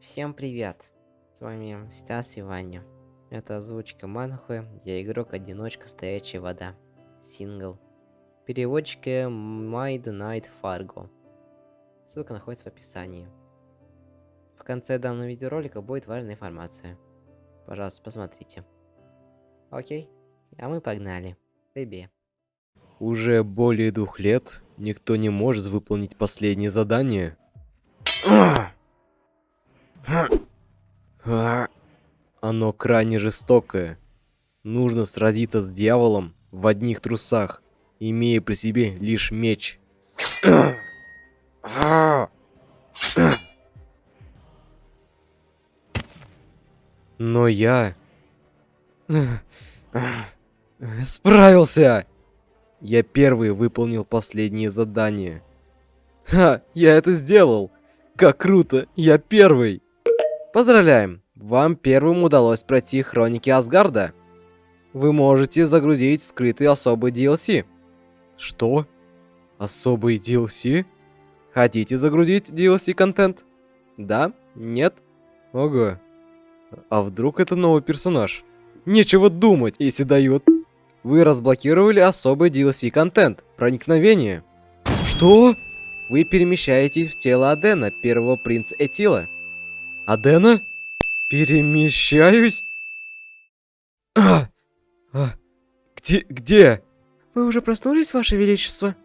Всем привет! С вами Стас и Ваня. Это озвучка Манхуэ, я игрок-одиночка Стоячая Вода. Сингл. Переводчики The Night Fargo. Ссылка находится в описании. В конце данного видеоролика будет важная информация. Пожалуйста, посмотрите. Окей, а мы погнали. Бэби. Уже более двух лет никто не может выполнить последнее задание. Оно крайне жестокое. Нужно сразиться с дьяволом в одних трусах, имея при себе лишь меч. Но я... Справился! Я первый выполнил последнее задание. Ха, я это сделал! Как круто, я первый! Поздравляем! Вам первым удалось пройти Хроники Асгарда. Вы можете загрузить скрытый особый DLC. Что? Особый DLC? Хотите загрузить DLC-контент? Да? Нет? Ого. А вдруг это новый персонаж? Нечего думать, если дают. Вы разблокировали особый DLC-контент. Проникновение. Что? Вы перемещаетесь в тело Адена, первого принца Этила. Адена? Перемещаюсь? А, а, где, где? Вы уже проснулись, Ваше Величество?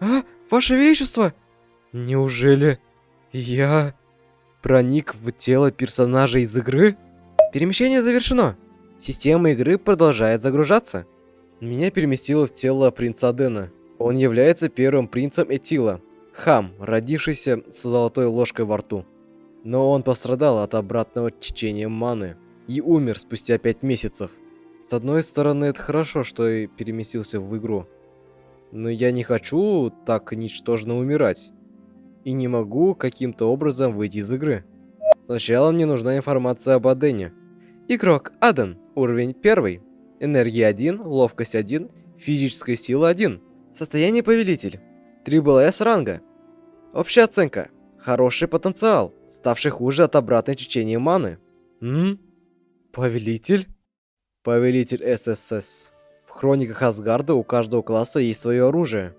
А, Ваше Величество? Неужели я проник в тело персонажа из игры? Перемещение завершено. Система игры продолжает загружаться. Меня переместило в тело принца Адена. Он является первым принцем Этила. Хам, родившийся с золотой ложкой во рту. Но он пострадал от обратного течения маны и умер спустя 5 месяцев. С одной стороны, это хорошо, что я переместился в игру. Но я не хочу так ничтожно умирать. И не могу каким-то образом выйти из игры. Сначала мне нужна информация об Адене. Игрок Аден, уровень 1. Энергия 1, ловкость 1, физическая сила 1. Состояние повелитель. 3 БЛС ранга. Общая оценка. Хороший потенциал, ставший хуже от обратной течения маны. М? Повелитель? Повелитель ССС. В хрониках Асгарда у каждого класса есть свое оружие.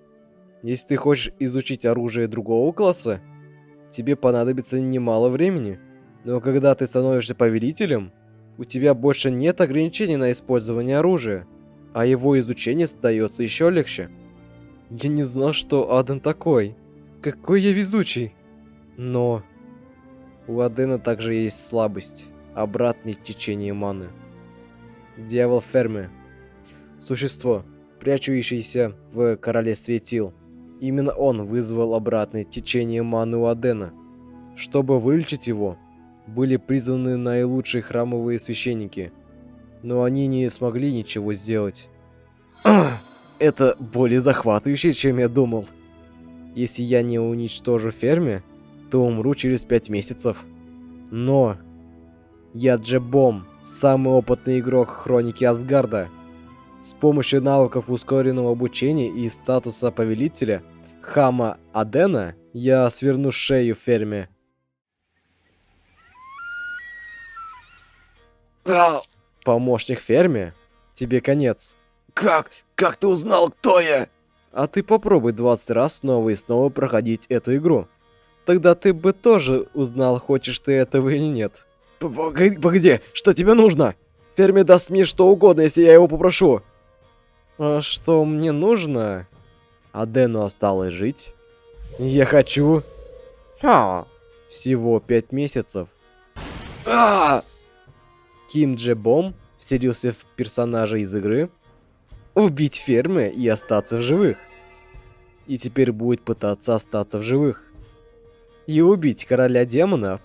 Если ты хочешь изучить оружие другого класса, тебе понадобится немало времени. Но когда ты становишься повелителем, у тебя больше нет ограничений на использование оружия, а его изучение становится еще легче. Я не знал, что Аден такой. Какой я везучий. Но у Адена также есть слабость. Обратное течение маны. Дьявол Ферме. Существо, прячущееся в королевстве Тил. Именно он вызвал обратное течение маны у Адена. Чтобы вылечить его, были призваны наилучшие храмовые священники. Но они не смогли ничего сделать. Это более захватывающе, чем я думал. Если я не уничтожу ферме, то умру через пять месяцев. Но... Я Джебом, самый опытный игрок Хроники Асгарда. С помощью навыков ускоренного обучения и статуса повелителя Хама Адена я сверну шею ферме. Помощник ферме? Тебе конец. Как? Как ты узнал, кто я? А ты попробуй 20 раз снова и снова проходить эту игру. Тогда ты бы тоже узнал, хочешь ты этого или нет. Погоди, что тебе нужно? Ферме даст мне что угодно, если я его попрошу. А что мне нужно? Адену осталось жить. Я хочу... А, всего пять месяцев. А! Ким Дже Бом вселился в персонажа из игры, убить фермы и остаться в живых. И теперь будет пытаться остаться в живых. И убить короля демонов.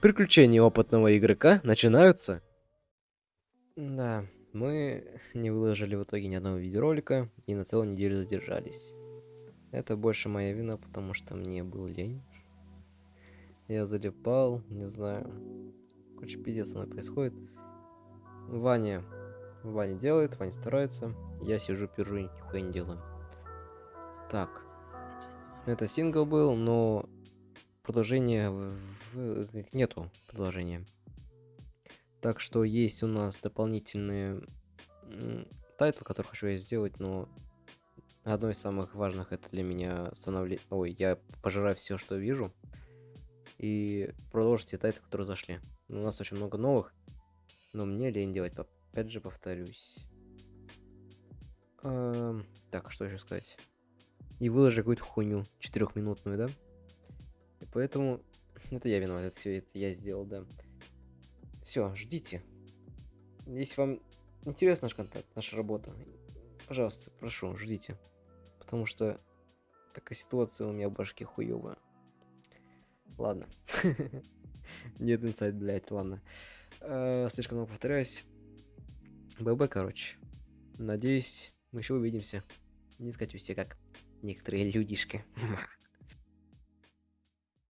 Приключения опытного игрока начинаются. Да, мы не выложили в итоге ни одного видеоролика и на целую неделю задержались. Это больше моя вина, потому что мне был лень. Я залипал, не знаю. Короче, пиздец со мной происходит. Ваня Ваня делает, Ваня старается. Я сижу, пержу, нихуя не делаю. Так. Это сингл был, но продолжения э, нету продолжения. Так что есть у нас дополнительные title, который хочу я сделать, но одно из самых важных это для меня становление... Ой, я пожираю все, что вижу. И продолжить те title ы, которые зашли. У нас очень много новых, но мне лень делать. Опять же повторюсь. Эм, так, что еще сказать? И выложи какую-то хуйню четырехминутную, да? Поэтому это я виноват, это все это я сделал, да. Все, ждите. Если вам интересен наш контакт, наша работа, пожалуйста, прошу, ждите. Потому что такая ситуация у меня в башке хуевая. Ладно. Нет инсайт, блядь, ладно. Э, Слишком много повторяюсь. ББ, короче. Надеюсь, мы еще увидимся. Не скатюсь я как некоторые людишки.